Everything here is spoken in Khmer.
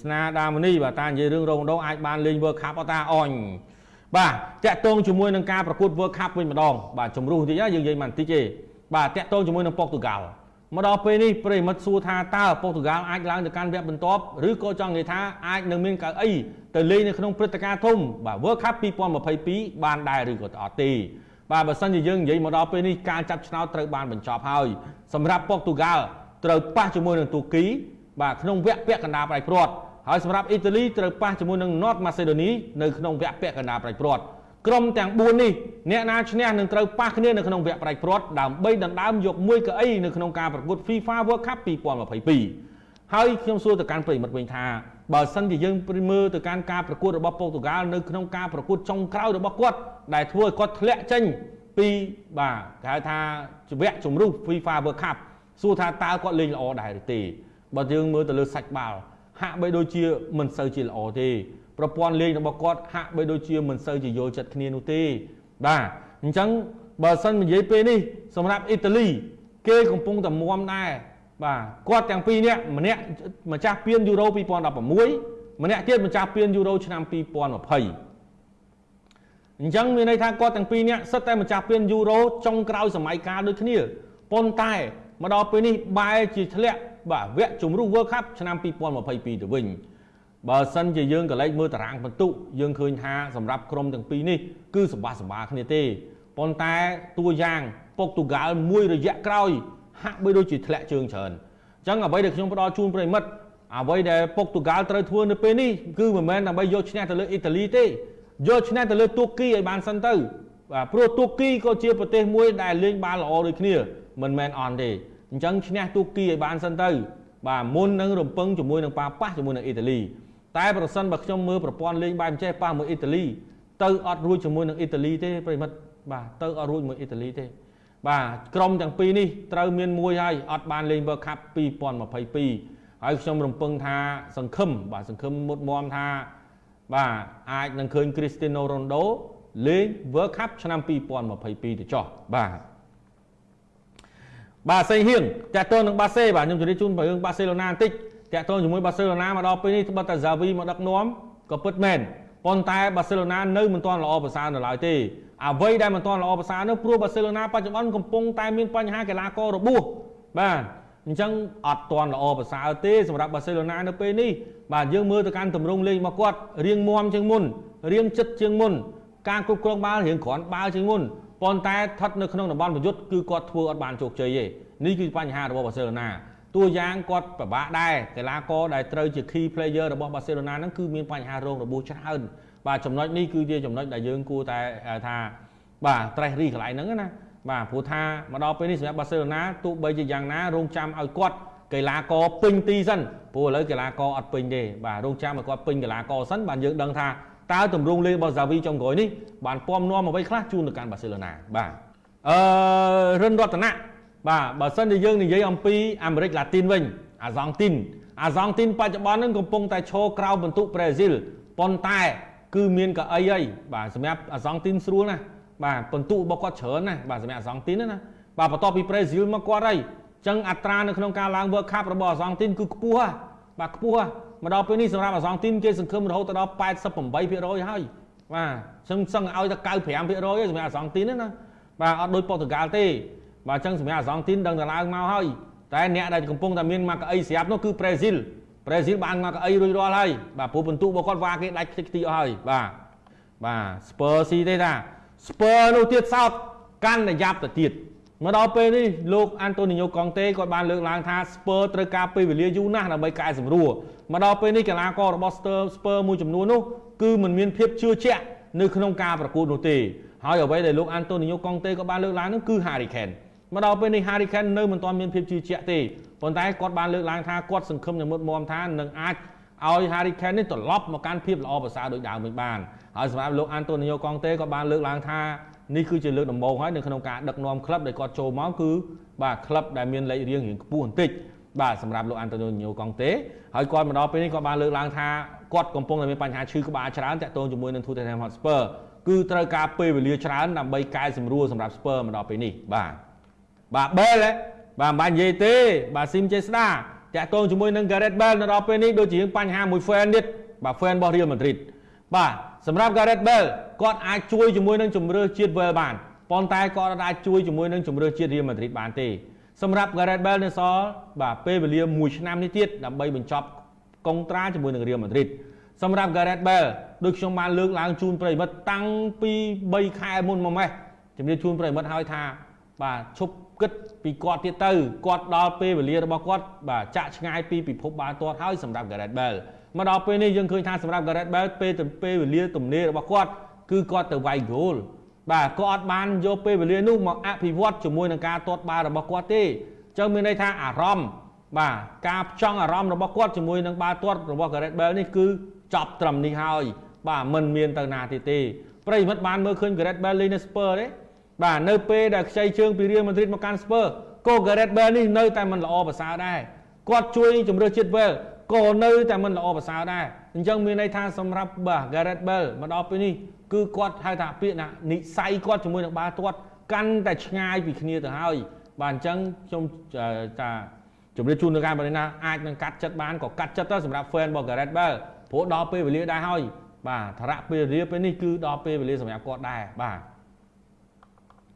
ស្នាដាមនីបាទតានិយាយរឿងរ៉ូណូអាចបានលេង World Cup អត់តាអញបាទតាក់ទងជាមួយនឹងការប្រកួត World Cup វិញម្ដងបាទជំរុះតិចយើងនិយាយមិនតិចទេបាទតាក់ទងជាមួយនឹងប៉ុកទូហ្គាល់មកដល់ពេលនេះប្រិមិត្តសួរថាតើប៉ុកទូហ្គាល់អាចឡើងទៅកាន់វគ្គបន្ទាប់ឬក៏ចង់និយាយថាអាចនឹងមានកៅអីទៅលេងនៅក្នុងព្រឹត្តិការណ៍ធំបាទ World Cup 2022បានដែរឬក៏អត់ទេបាទបើសិនជាយើងនិយាយមកដល់ពេលនេះការចាប់ឆ្នោតត្រូវបានបញ្ចប់ហើយសម្រាប់ប៉ុកទូហ្គាល់ត្រូវប៉ះជាមួយនឹងទូគីបាទក្នុងវគ្គពាក់កណ្ដាលប្រៃព្រាត់ ហើយសម្រាប់អ៊ីតាលីត្រូវប៉ះជាមួយនឹង North Macedonia នៅក្នុងវគ្គពាក់កណ្ដាលប្រៃព្រាត់ក្រុមទាំង4នេះអ្នកណាឈ្នះនឹងត្រូវប៉ះគ្នានៅក្នុងវគ្គប្រៃព្រាត់ដើម្បីដណ្ដើមយកមួយកៅអីនៅក្នុងការប្រកួត FIFA World Cup 2022ហើយខ្ញុំសួរទៅកាន់ប្រិមិត្តវិញថាបើសិនជាយើងមើលទៅកាន់ការប្រកួតរបស់ប៉ូទុយហ្គាល់នៅក្នុងការប្រកួតចុងក្រោយរបស់គាត់ដែលធ្វើឲ្យគាត់ធ្លាក់ចេញពីបាទគេហៅថាវគ្គជំរុះ FIFA World Cup សួរថាតើគាត់លេងល្អដែរឬទេបើយើងមើលទៅលើសាច់បាល់ ហាក់បីដូចជាមិនសូវជាល្អទេប្រព័ន្ធលេងរបស់គាត់ហាក់បីដូចជាមិនសូវជាយល់ចិត្តគ្នានោះទេបាទអញ្ចឹងបើសិននិយាយពេលនេះសម្រាប់អ៊ីតាលី គេកំពុងតែមុំដែរបាទគាត់ទាំងពីរនាក់ម្នាក់ម្ចាស់ពានយូរ៉ូ2016ម្នាក់ទៀតម្ចាស់ពានយូរ៉ូឆ្នាំ2020អញ្ចឹងមានន័យថាគាត់ទាំងពីរនាក់សិតតែម្ចាស់ពានយូរ៉ូចុងក្រោយសម័យកាលដូចគ្នាប៉ុន្តែមកដល់ពេលនេះបែរជាធ្លាក់ បាទវគ្គជំរុះ World Cup ឆ្នាំ2022ទៅវិញបើសិនជាយើងក៏លេចមើលតារាងបន្ទុកយើងឃើញថាសម្រាប់ក្រុមទាំងពីរនេះគឺសម្បាសម្បាគ្នាទេប៉ុន្តែតួយ៉ាងពុកទូហ្គាល់មួយរយៈក្រោយហាក់បីដូចជាធ្លាក់ជើងច្រើនអញ្ចឹងអ្វីដែលខ្ញុំផ្ដល់ជូនប្រិមិត្តអ្វីដែលពុកទូហ្គាល់ត្រូវធ្វើនៅពេលនេះគឺមិនមែនដើម្បីយកឈ្នះទៅលើអ៊ីតាលីទេយកឈ្នះទៅលើទូគីឲ្យបានសិនទៅបាទព្រោះទូគីក៏ជាប្រទេសមួយដែលលេងបានល្អដូចគ្នាមិនមែនអន់ទេ អញ្ចឹងឈ្នះទូគីឲ្យបានសិនទៅបាទមុននឹងរំពឹងជាមួយនឹងប៉ាប៉ះជាមួយនឹងអ៊ីតាលីតែប្រសិនបើខ្ញុំមើលប្រព័ន្ធលេងបែបចេះប៉ះមួយអ៊ីតាលីទៅអត់រួចជាមួយនឹងអ៊ីតាលីទេប្រិមិត្តបាទទៅអត់រួចមួយអ៊ីតាលីទេ បាទក្រុមទាំងពីរនេះត្រូវមានមួយហើយអត់បានលេង World Cup 2022ហើយខ្ញុំរំពឹងថាសង្ឃឹមបាទសង្ឃឹមមុតមមថា បាទអាចនឹងឃើញ Cristiano Ronaldo លេង World Cup ឆ្នាំ2022ទៅចោះបាទ បាទសេងហៀងតាក់ទងនឹងបាសេបាទខ្ញុំជម្រាបជូនរឿងបាសេឡូណាបន្តិចតាក់ទងជាមួយបាសេឡូណាមកដល់ពេលនេះត្បិតតែ Xavi មកដឹកនាំក៏ពិតមែនប៉ុន្តែបាសេឡូណានៅមិនទាន់ល្អប្រសើរនៅឡើយទេអ្វីដែលមិនទាន់ល្អប្រសើរនោះព្រោះបាសេឡូណាបច្ចុប្បន្នកំពុងតែមានបញ្ហាកីឡាកររបួសបាទអញ្ចឹងអត់ទាន់ល្អប្រសើរទេសម្រាប់បាសេឡូណានៅពេលនេះបាទយើងមើលទៅកាន់ទម្រង់លេងរបស់គាត់រៀងមាំជាងមុនរៀងចិត្តជាងមុនការគ្រប់គ្រងបាល់រៀងគ្រាន់បាល់ជាងមុន ប៉ុន្តែស្ថិតនៅក្នុងតំបន់ប្រយុទ្ធគឺគាត់ធ្វើអត់បានជោគជ័យទេនេះគឺបញ្ហារបស់បាសេឡូណាតួយ៉ាងគាត់ពិបាកដែរកីឡាករដែលត្រូវជា key player របស់បាសេឡូណាហ្នឹងគឺមានបញ្ហារងរបួសច្រើនបាទចំណុចនេះគឺជាចំណុចដែលយើងគួរតែថាបាទត្រេះរីកន្លែងហ្នឹងណាបាទព្រោះថាមកដល់ពេលនេះសម្រាប់បាសេឡូណាទោះបីជាយ៉ាងណារងចាំឲ្យគាត់កីឡាករពេញទីសិនព្រោះឥឡូវកីឡាករអត់ពេញទេបាទរងចាំឲ្យគាត់ពេញកីឡាករសិនបាទយើងដឹងថា តើទម្រង់លេងរបស់សាវីចុងក្រោយនេះបានពំនាំអ្វីខ្លះជូនទៅកាន់បាសេឡូណាបាទអឺរិនរតនៈបាទបើសិនជាយើងនិយាយអំពីអាមេរិកឡាទីនវិញអាសង់ទីនអាសង់ទីនបច្ចុប្បន្នហ្នឹងកំពុងតែឈរក្រៅបន្ទុកប្រេស៊ីលប៉ុន្តែគឺមានកៅអីហើយបាទសម្រាប់អាសង់ទីនស្រួលណាបាទបន្ទុករបស់គាត់ច្រើនណាបាទសម្រាប់អាសង់ទីនណាបាទបន្ទាប់ពីប្រេស៊ីលមកគាត់ហើយចឹងអត្រានៅក្នុងការឡើង World Cup របស់អាសង់ទីនគឺខ្ពស់ហ่ะ បាទខ្ពស់ហ่ะមកដល់ពេលនេះសម្រាប់អាសង់ទីនគេសង្ឃឹមរហូតដល់88%ហើយបាទចឹងសឹងឲ្យតែ95%ទេសម្រាប់អាសង់ទីនណាបាទអត់ដូចប៉ូទុយហ្គាល់ទេបាទចឹងសម្រាប់អាសង់ទីនដឹងតែឡើងមកហើយតែអ្នកដែលកំពុងតែមានមកកៅអីស្រាប់នោះគឺប្រេស៊ីលប្រេស៊ីលបានមកកៅអីរួចរាល់ហើយបាទព្រោះបន្ទុករបស់គាត់វ៉ាគេដាច់ខ្ទេចខ្ទីអស់ហើយបាទបាទស្ពឺស៊ីទេតាស្ពឺនោះទៀតសោតកាន់តែយ៉ាប់ទៅទៀត មកដល់ពេលនេះលោកអាន់តូនីញ៉ូកុងតេគាត់បានលើកឡើងថាស្ពឺត្រូវការពេលវេលាយូរណាស់ដើម្បីកែសម្រួលមកដល់ពេលនេះកីឡាកររបស់ស្ទើស្ពឺមួយចំនួននោះគឺមិនមានភាពជឿជាក់នៅក្នុងការប្រកួតនោះទេហើយអ្វីដែលលោកអាន់តូនីញ៉ូកុងតេក៏បានលើកឡើងនោះគឺ Harry Kane មកដល់ពេលនេះ Harry Kane នៅមិនទាន់មានភាពជឿជាក់ទេប៉ុន្តែគាត់បានលើកឡើងថាគាត់សង្ឃឹមនឹងមុតមមថានឹងអាចឲ្យ Harry Kane នេះត្រឡប់មកកាន់ភាពល្អប្រសើរដូចដើមវិញបានហើយសម្រាប់លោក Antonio Conte ក៏បានលើកឡើងថា នេះគឺជាលើកដំបូងហើយនៅក្នុងការដឹកនាំក្លឹបដែលគាត់ចូលមកគឺបាទក្លឹបដែលមានលេខរៀងរៀងខ្ពស់បន្តិចបាទសម្រាប់លោក Antonio Conte ហើយគាត់មកដល់ពេលនេះគាត់បានលើកឡើងថាគាត់កំពុងតែមានបញ្ហាឈឺក្បាលច្រើនតាក់ទងជាមួយនឹង Tottenham Hotspur គឺត្រូវការពេលវេលាច្រើនដើម្បីកែសម្រួលសម្រាប់ Spur មកដល់ពេលនេះបាទបាទបែលបាទមិនបាច់និយាយទេ បាទស៊ីមចេស្តាតាក់ទងជាមួយនឹង Gareth Bale នៅដល់ពេលនេះដូចជាបញ្ហាមួយ fan ទៀតបាទ fan របស់ Real Madrid បាទ សម្រាប់ Gareth Bale គាត់អាចជួយជាមួយនឹងជំរឿជាតិ Wales បានប៉ុន្តែគាត់អាចជួយជាមួយនឹងជំរឿជាតិ Real Madrid បានទេសម្រាប់ Gareth Bale នៅសល់បាទពេលវេលា1ឆ្នាំនេះទៀតដើម្បីបញ្ចប់កុងត្រាជាមួយនឹង Real Madrid សម្រាប់ Gareth Bale ដូចខ្ញុំបានលើកឡើងជូនប្រិមិត្តតាំងពី3ខែមុនមកម៉េះជំរាបជូនប្រិមិត្តហើយថា បាទឈប់គិតពីគាត់ទៀតទៅគាត់ដល់ពេលវេលារបស់គាត់បាទចាក់ឆ្ងាយពីពិភពបាល់ទាត់ហើយសម្រាប់ Gareth Bale មកដល់ពេលនេះយើងឃើញថាសម្រាប់ Gareth Bale ពេលទៅពេលវេលាទំនេររបស់គាត់គឺគាត់ទៅវាយហ្គោលបាទគាត់អត់បានយកពេលវេលានោះមកអភិវឌ្ឍជាមួយនឹងការទាត់បាល់របស់គាត់ទេអញ្ចឹងមានន័យថាអារម្មណ៍បាទការផ្ចង់អារម្មណ៍របស់គាត់ជាមួយនឹងបាល់ទាត់របស់ Gareth Bale នេះគឺចប់ត្រឹមនេះហើយបាទមិនមានទៅណាទៀតទេប្រិយមិត្តបានមើលឃើញ Gareth Bale លេងនៅ Spurs ទេបាទនៅពេលដែលខ្ចីជើងពី Real Madrid មកកាន់ Spurs ក៏ Gareth Bale នេះនៅតែមិនល្អប្រសើរដែរគាត់ជួយជំរឿជាតិ Wales ក៏នៅតែមិនល្អប្រសើរដែរអញ្ចឹងមានន័យថាសម្រាប់បាទ Gareth Bale មកដល់ពេលនេះគឺគាត់ហៅថាពាក្យណានិស័យគាត់ជាមួយនឹងបាល់ទាត់កាន់តែឆ្ងាយពីគ្នាទៅហើយបាទអញ្ចឹងខ្ញុំថាជំរាបជូននៅការបណ្ឌិណាអាចនឹងកាត់ចិត្តបានក៏កាត់ចិត្តទៅសម្រាប់ fan របស់ Gareth Bale ព្រោះដល់ពេលវេលាដែរហើយបាទធរៈពេលវេលាពេលនេះគឺដល់ពេលវេលាសម្រាប់គាត់ដែរបាទ